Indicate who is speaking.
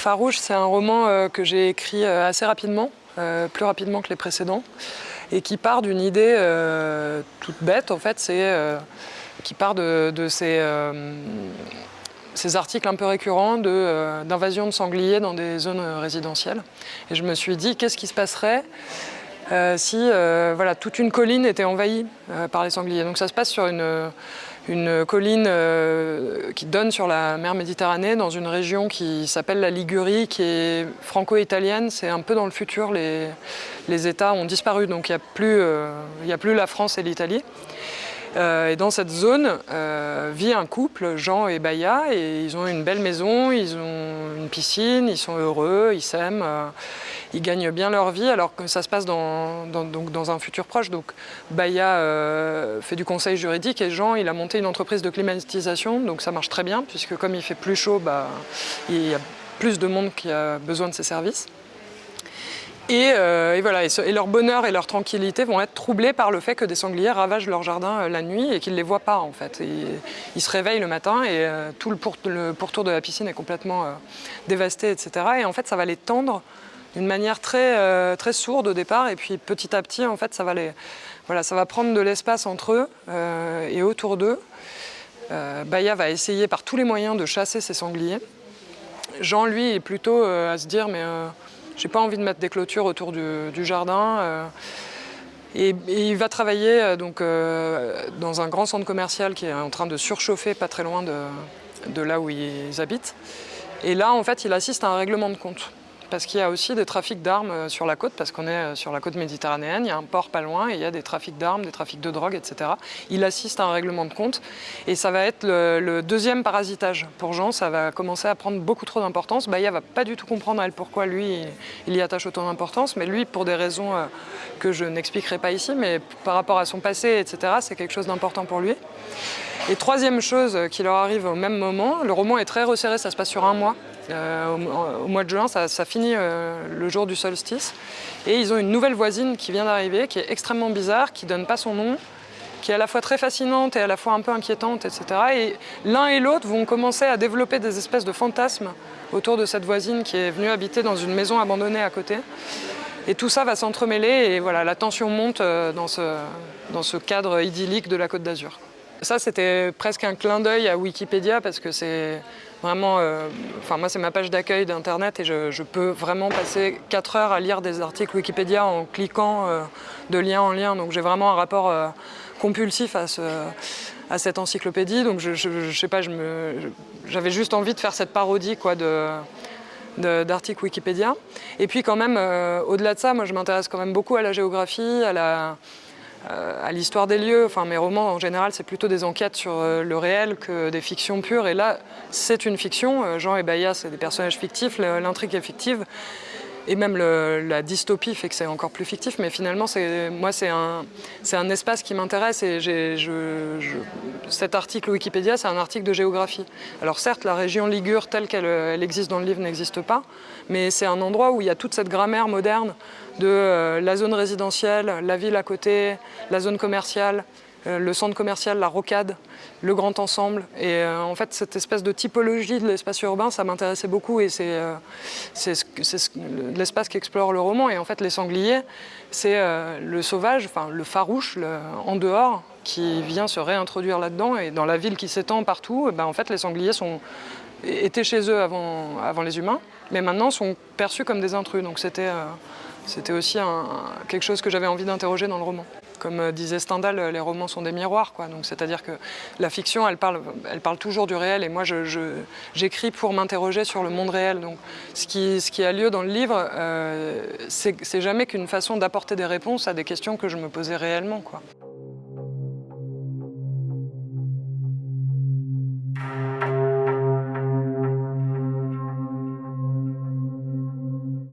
Speaker 1: Farouche, c'est un roman euh, que j'ai écrit euh, assez rapidement, euh, plus rapidement que les précédents, et qui part d'une idée toute bête, en fait, c'est qui part de, ces, articles un peu récurrents d'invasion de, sangliers dans des zones résidentielles. Et je me suis dit, qu'est-ce qui se passerait si voilà, toute une colline était envahie par les sangliers? Donc ça se passe sur une une colline euh, qui donne sur la mer Méditerranée dans une région qui s'appelle la Ligurie, qui est franco-italienne. C'est un peu dans le futur, les, États ont disparu, donc il n'y euh, a plus la France et l'Italie. Euh, et dans cette zone vit un couple, Jean et Baya, et ils ont une belle maison, ils ont une piscine, ils sont heureux, ils s'aiment ils gagnent bien leur vie alors que ça se passe dans, donc dans un futur proche. Donc Baya euh, fait du conseil juridique et Jean il a monté une entreprise de climatisation donc ça marche très bien puisque comme il fait plus chaud, bah, il y a plus de monde qui a besoin de ses services. Et, euh, voilà, et, leur bonheur et leur tranquillité vont être troublés par le fait que des sangliers ravagent leur jardin euh, la nuit et qu'ils ne les voient pas en fait. ils se réveillent le matin et tout le, pourtour de la piscine est complètement dévasté, etc. Et en fait, ça va les tendre d'une manière très, euh, très sourde au départ, et puis petit à petit, en fait, ça va, les, voilà, ça va prendre de l'espace entre eux euh, et autour d'eux. Euh, Baya va essayer par tous les moyens de chasser ces sangliers. Jean, lui, est plutôt à se dire, mais j'ai pas envie de mettre des clôtures autour du, jardin. Et, il va travailler donc, dans un grand centre commercial qui est en train de surchauffer pas très loin de, de là où ils habitent. Et là, en fait, il assiste à un règlement de compte parce qu'il y a aussi des trafics d'armes euh, sur la côte, parce qu'on est euh, sur la côte méditerranéenne, il y a un port pas loin et il y a des trafics d'armes, des trafics de drogue, etc. Il assiste à un règlement de compte et ça va être le, deuxième parasitage. Pour Jean, ça va commencer à prendre beaucoup trop d'importance. Baya va pas du tout comprendre elle pourquoi lui, il y attache autant d'importance, mais lui, pour des raisons euh, que je n'expliquerai pas ici, mais par rapport à son passé, etc., c'est quelque chose d'important pour lui. Et troisième chose qui leur arrive au même moment, le roman est très resserré, ça se passe sur un mois. Euh, au, mois de juin, ça, finit euh, le jour du solstice. Et ils ont une nouvelle voisine qui vient d'arriver, qui est extrêmement bizarre, qui ne donne pas son nom, qui est à la fois très fascinante et à la fois un peu inquiétante, etc. Et l'un et l'autre vont commencer à développer des espèces de fantasmes autour de cette voisine qui est venue habiter dans une maison abandonnée à côté. Et tout ça va s'entremêler et voilà, la tension monte euh, dans ce, dans ce cadre idyllique de la Côte d'Azur. Ça, c'était presque un clin d'œil à Wikipédia parce que c'est vraiment... Euh, enfin, moi, c'est ma page d'accueil d'Internet et je, peux vraiment passer 4 heures à lire des articles Wikipédia en cliquant euh, de lien en lien. Donc, j'ai vraiment un rapport euh, compulsif à, ce, à, cette encyclopédie. Donc, je, je, sais pas, j'avais juste envie de faire cette parodie quoi, de d'articles Wikipédia. Et puis quand même, au-delà de ça, moi je m'intéresse quand même beaucoup à la géographie, à la, à l'histoire des lieux. Enfin, mes romans, en général, c'est plutôt des enquêtes sur euh, le réel que des fictions pures. Et là, c'est une fiction. Euh, Jean et Baya, c'est des personnages fictifs, l'intrigue est fictive. Et même la dystopie fait que c'est encore plus fictif, mais finalement, moi, c'est un, espace qui m'intéresse et cet article Wikipédia, c'est un article de géographie. Alors certes, la région Ligure telle qu'elle existe dans le livre n'existe pas, mais c'est un endroit où il y a toute cette grammaire moderne de euh, la zone résidentielle, la ville à côté, la zone commerciale, le centre commercial, la rocade, le grand ensemble. Et euh, en fait, cette espèce de typologie de l'espace urbain, ça m'intéressait beaucoup et c'est l'espace qu'explore le roman. Et en fait, les sangliers, c'est le sauvage, enfin le farouche, en dehors, qui vient se réintroduire là-dedans. Et dans la ville qui s'étend partout, eh ben, en fait, les sangliers sont, étaient chez eux avant, avant les humains, mais maintenant sont perçus comme des intrus. Donc c'était c'était aussi quelque chose que j'avais envie d'interroger dans le roman. Comme euh, disait Stendhal, euh, les romans sont des miroirs. C'est-à-dire que la fiction, elle parle, elle parle toujours du réel et moi j'écris pour m'interroger sur le monde réel. Donc, ce, qui, a lieu dans le livre, euh, c'est jamais qu'une façon d'apporter des réponses à des questions que je me posais réellement. Quoi.